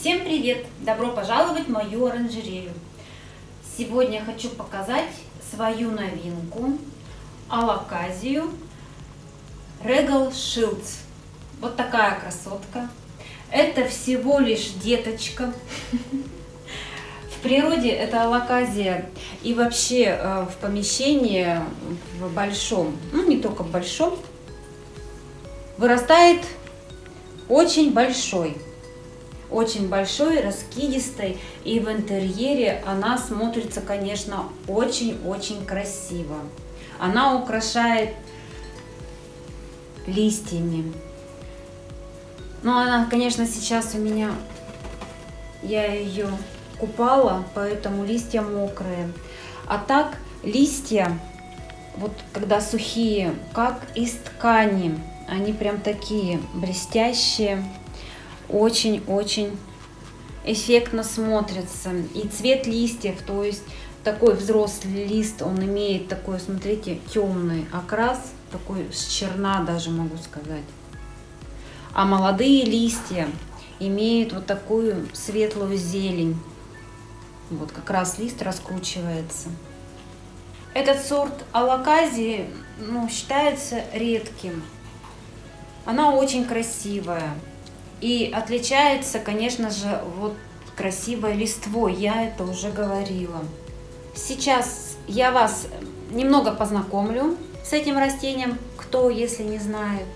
Всем привет! Добро пожаловать в мою оранжерею! Сегодня хочу показать свою новинку алаказию Regal Shields. Вот такая красотка. Это всего лишь деточка. В природе это алаказия и вообще э, в помещении в большом, ну не только в большом, вырастает очень большой очень большой, раскидистой, и в интерьере она смотрится, конечно, очень-очень красиво. Она украшает листьями. Но она, конечно, сейчас у меня, я ее купала, поэтому листья мокрые. А так листья, вот когда сухие, как из ткани, они прям такие блестящие очень-очень эффектно смотрится. И цвет листьев, то есть такой взрослый лист, он имеет такой, смотрите, темный окрас, такой с черна даже могу сказать. А молодые листья имеют вот такую светлую зелень. Вот как раз лист раскручивается. Этот сорт алаказии ну, считается редким. Она очень красивая. И отличается, конечно же, вот красивой листвой, я это уже говорила. Сейчас я вас немного познакомлю с этим растением, кто, если не знает.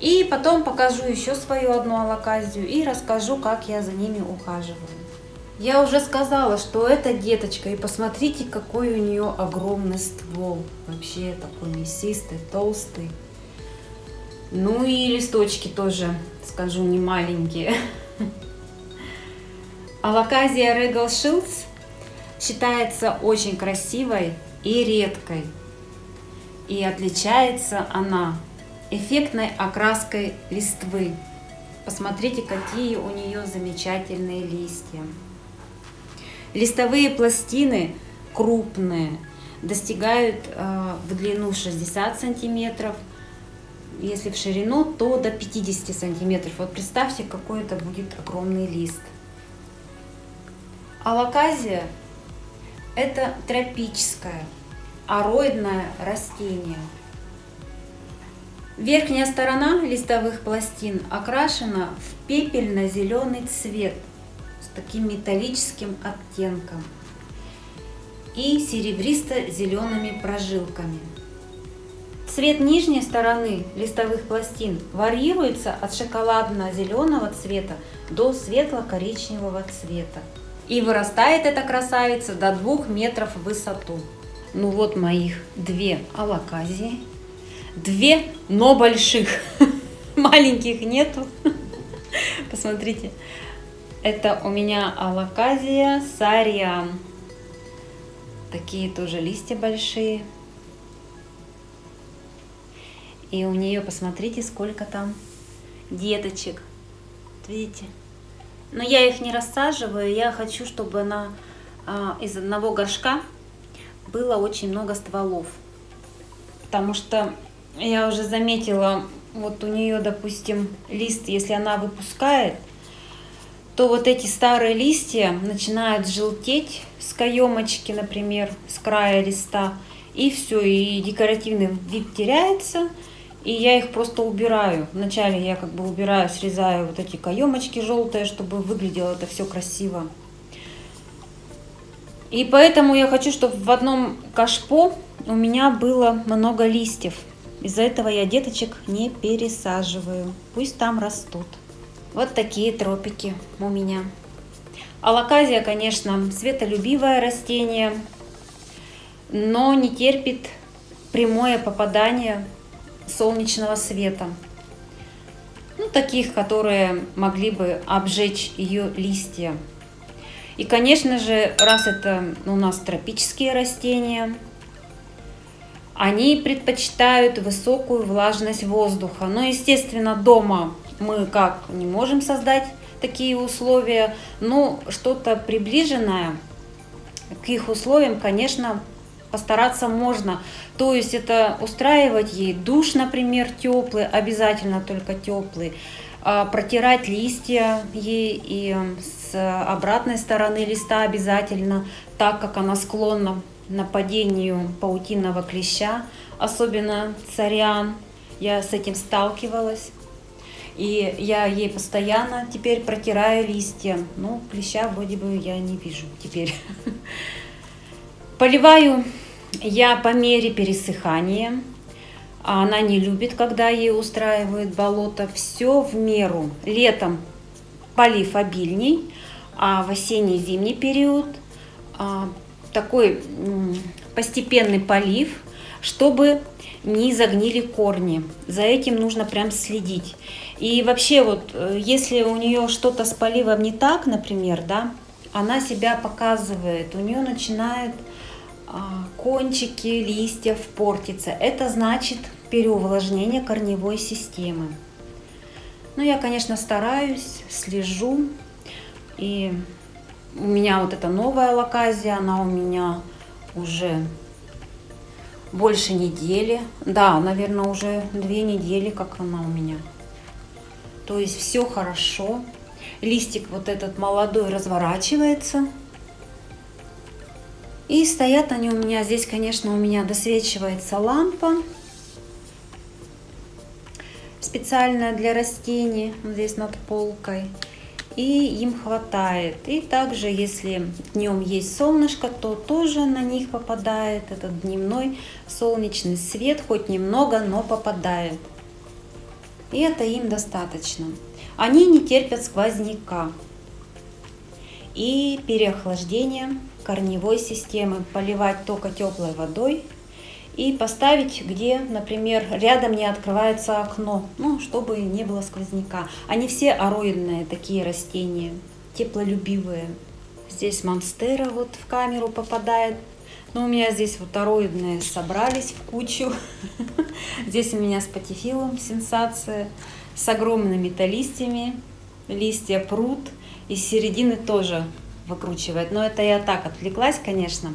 И потом покажу еще свою одну алаказию и расскажу, как я за ними ухаживаю. Я уже сказала, что это деточка, и посмотрите, какой у нее огромный ствол. Вообще такой мясистый, толстый. Ну и листочки тоже, скажу, не маленькие. Алаказия Regal Shields считается очень красивой и редкой. И отличается она эффектной окраской листвы. Посмотрите, какие у нее замечательные листья. Листовые пластины крупные, достигают э, в длину 60 сантиметров, если в ширину, то до 50 сантиметров. Вот представьте, какой это будет огромный лист. Алаказия – это тропическое, ароидное растение. Верхняя сторона листовых пластин окрашена в пепельно-зеленый цвет с таким металлическим оттенком и серебристо-зелеными прожилками. Цвет нижней стороны листовых пластин варьируется от шоколадно-зеленого цвета до светло-коричневого цвета. И вырастает эта красавица до 2 метров в высоту. Ну вот моих две алаказии. Две, но больших. Маленьких нету. Посмотрите. Это у меня алаказия сариан. Такие тоже листья большие. И у нее, посмотрите, сколько там деточек. Видите? Но я их не рассаживаю, я хочу, чтобы она а, из одного горшка было очень много стволов. Потому что я уже заметила, вот у нее, допустим, лист, если она выпускает, то вот эти старые листья начинают желтеть с каемочки, например, с края листа, и все, и декоративный вид теряется, и я их просто убираю. Вначале я как бы убираю, срезаю вот эти каемочки желтые, чтобы выглядело это все красиво. И поэтому я хочу, чтобы в одном кашпо у меня было много листьев. Из-за этого я деточек не пересаживаю. Пусть там растут. Вот такие тропики у меня. Алаказия, конечно, светолюбивое растение, но не терпит прямое попадание солнечного света. Ну, таких, которые могли бы обжечь ее листья. И, конечно же, раз это у нас тропические растения, они предпочитают высокую влажность воздуха. Но, естественно, дома мы как не можем создать такие условия, но что-то приближенное к их условиям, конечно, постараться можно. То есть это устраивать ей душ, например, теплый, обязательно только теплый. а, протирать листья ей и с обратной стороны листа обязательно, так как она склонна нападению паутинного клеща, особенно цариан. Я с этим сталкивалась. И я ей постоянно теперь протираю листья. Ну, клеща вроде бы я не вижу теперь. Поливаю я по мере пересыхания. Она не любит, когда ей устраивают болото. Все в меру. Летом полив обильней, а в осенний-зимний период а, такой постепенный полив, чтобы не загнили корни. За этим нужно прям следить. И вообще вот, э, если у нее что-то с поливом не так, например, да, она себя показывает, у нее начинают а, кончики листьев портиться. Это значит переувлажнение корневой системы. Ну, я, конечно, стараюсь, слежу. И у меня вот эта новая локазия, она у меня уже больше недели. Да, наверное, уже две недели, как она у меня. То есть все хорошо. Листик вот этот молодой разворачивается. И стоят они у меня, здесь, конечно, у меня досвечивается лампа. Специальная для растений, здесь над полкой и им хватает. И также, если днем есть солнышко, то тоже на них попадает этот дневной солнечный свет, хоть немного, но попадает. И это им достаточно. Они не терпят сквозняка и переохлаждения корневой системы. Поливать только теплой водой и поставить, где, например, рядом не открывается окно, ну, чтобы не было сквозняка. Они все ароидные такие растения, теплолюбивые. Здесь монстера вот в камеру попадает. Но у меня здесь вот ароидные собрались в кучу. Здесь у меня с патифилом сенсация, с огромными-то листьями. Листья прут, и с середины тоже выкручивает. Но это я так отвлеклась, конечно.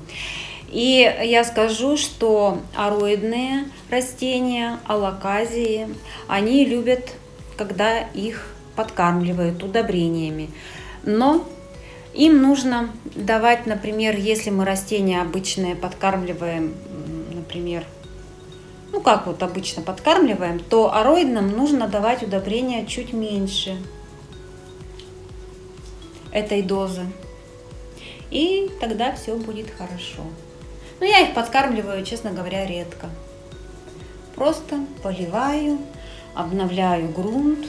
И я скажу, что ароидные растения, алаказии, они любят, когда их подкармливают удобрениями. Но им нужно давать, например, если мы растения обычные подкармливаем, например, ну как вот обычно подкармливаем, то ароидным нужно давать удобрения чуть меньше этой дозы. И тогда все будет хорошо. Но я их подкармливаю, честно говоря, редко. Просто поливаю, обновляю грунт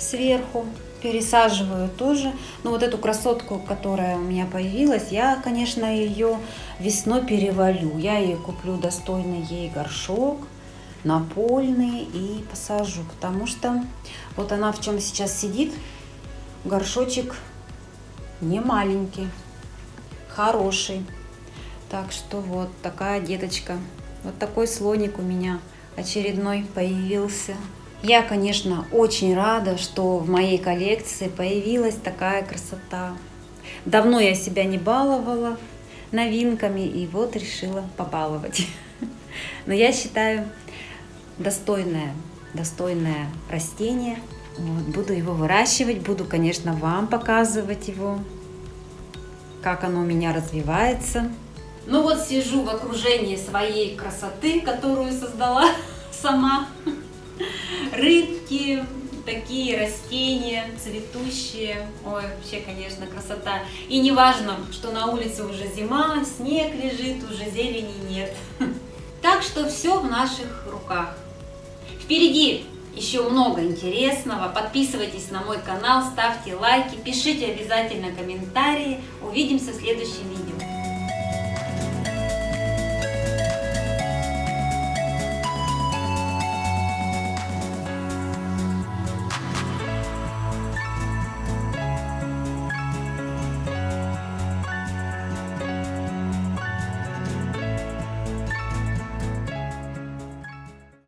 сверху, пересаживаю тоже. Но вот эту красотку, которая у меня появилась, я, конечно, ее весной перевалю. Я ей куплю достойный ей горшок, напольный и посажу. Потому что вот она в чем сейчас сидит, горшочек не маленький, хороший. Так что вот такая деточка. Вот такой слоник у меня очередной появился. Я, конечно, очень рада, что в моей коллекции появилась такая красота. Давно я себя не баловала новинками, и вот решила побаловать. Но я считаю, достойное, достойное растение. Вот, буду его выращивать, буду, конечно, вам показывать его, как оно у меня развивается. Ну вот сижу в окружении своей красоты, которую создала сама. Рыбки, такие растения цветущие. Ой, вообще, конечно, красота. И не важно, что на улице уже зима, снег лежит, уже зелени нет. Так что все в наших руках. Впереди еще много интересного. Подписывайтесь на мой канал, ставьте лайки, пишите обязательно комментарии. Увидимся в следующем видео.